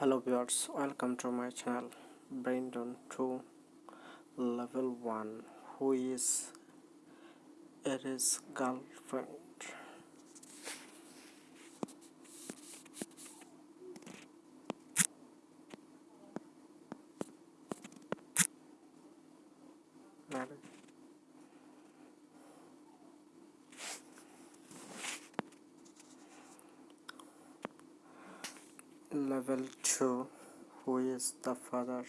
hello viewers welcome to my channel brandon 2 level 1 who is Aries girlfriend level 2 who is the father?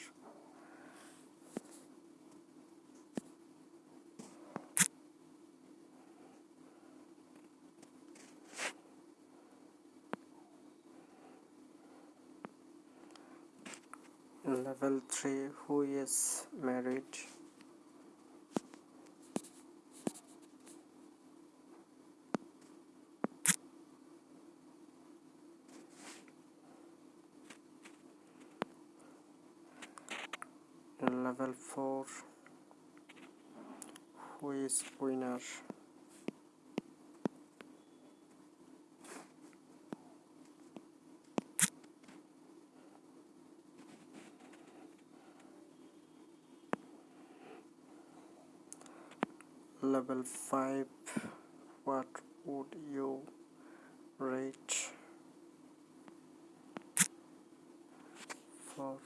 Level 3 who is married level 4 who is winner? Level 5 what would you rate? For